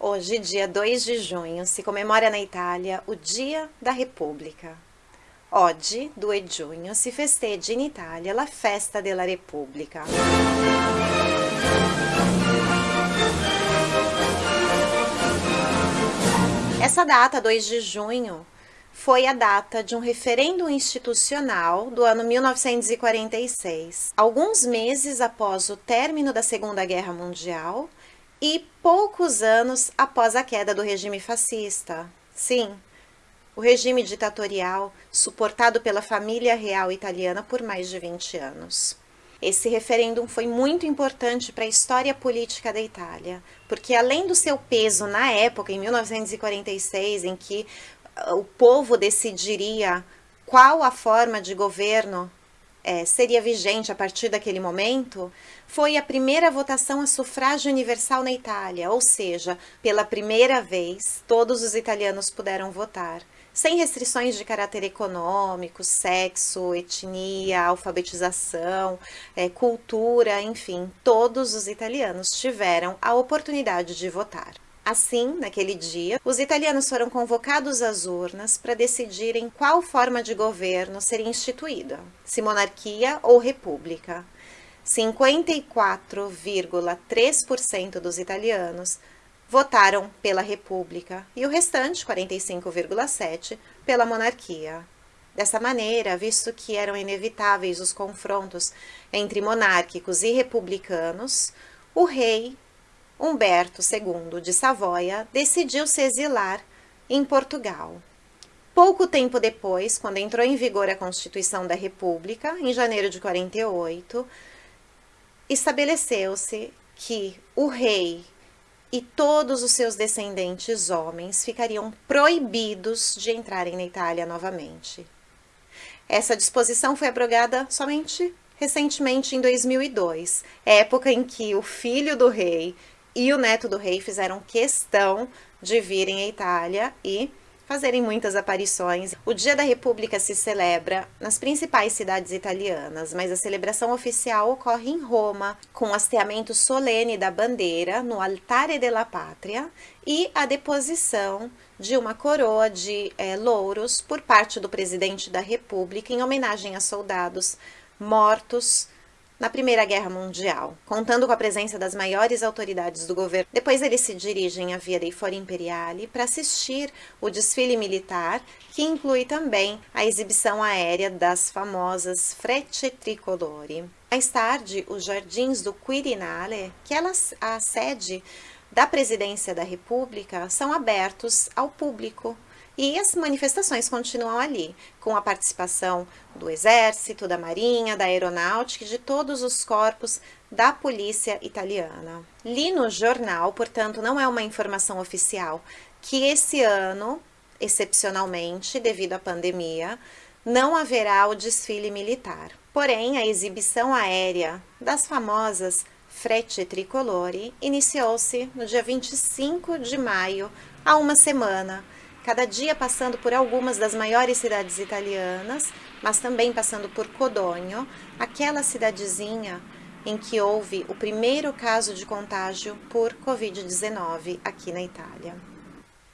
Hoje, dia 2 de junho, se comemora na Itália o Dia da Repubblica. Oggi, 2 giugno, si festeggia in Italia la Festa della Repubblica. Essa data, 2 de junho, foi a data de um referendo institucional do ano 1946, alguns meses após o término da Segunda Guerra Mundial e poucos anos após a queda do regime fascista. Sim, o regime ditatorial suportado pela família real italiana por mais de 20 anos. Esse referêndum foi muito importante para a história política da Itália, porque além do seu peso na época, em 1946, em que uh, o povo decidiria qual a forma de governo é, seria vigente a partir daquele momento, foi a primeira votação a sufrágio universal na Itália, ou seja, pela primeira vez, todos os italianos puderam votar, sem restrições de caráter econômico, sexo, etnia, alfabetização, é, cultura, enfim, todos os italianos tiveram a oportunidade de votar. Assim, naquele dia, os italianos foram convocados às urnas para decidirem qual forma de governo seria instituída, se monarquia ou república. 54,3% dos italianos votaram pela república e o restante, 45,7%, pela monarquia. Dessa maneira, visto que eram inevitáveis os confrontos entre monárquicos e republicanos, o rei Humberto II de Savoia decidiu se exilar em Portugal. Pouco tempo depois, quando entrou em vigor a Constituição da República, em janeiro de 48, estabeleceu-se que o rei e todos os seus descendentes homens ficariam proibidos de entrarem na Itália novamente. Essa disposição foi abrogada somente recentemente em 2002, época em que o filho do rei e o neto do rei fizeram questão de virem à Itália e fazerem muitas aparições. O Dia da República se celebra nas principais cidades italianas, mas a celebração oficial ocorre em Roma, com o hasteamento solene da bandeira no Altare della Pátria e a deposição de uma coroa de é, louros por parte do presidente da República em homenagem a soldados mortos na Primeira Guerra Mundial, contando com a presença das maiores autoridades do governo. Depois eles se dirigem à Via dei Fori Imperiali para assistir o desfile militar, que inclui também a exibição aérea das famosas Frecce Tricolori. Mais tarde, os Jardins do Quirinale, que é a sede da Presidência da República, são abertos ao público e as manifestações continuam ali, com a participação do Exército, da Marinha, da Aeronáutica e de todos os corpos da polícia italiana. Li no jornal, portanto não é uma informação oficial, que esse ano, excepcionalmente, devido à pandemia, não haverá o desfile militar. Porém, a exibição aérea das famosas Frecce Tricolori iniciou-se no dia 25 de maio, há uma semana, cada dia passando por algumas das maiores cidades italianas, mas também passando por Codogno, aquela cidadezinha em que houve o primeiro caso de contágio por Covid-19 aqui na Itália.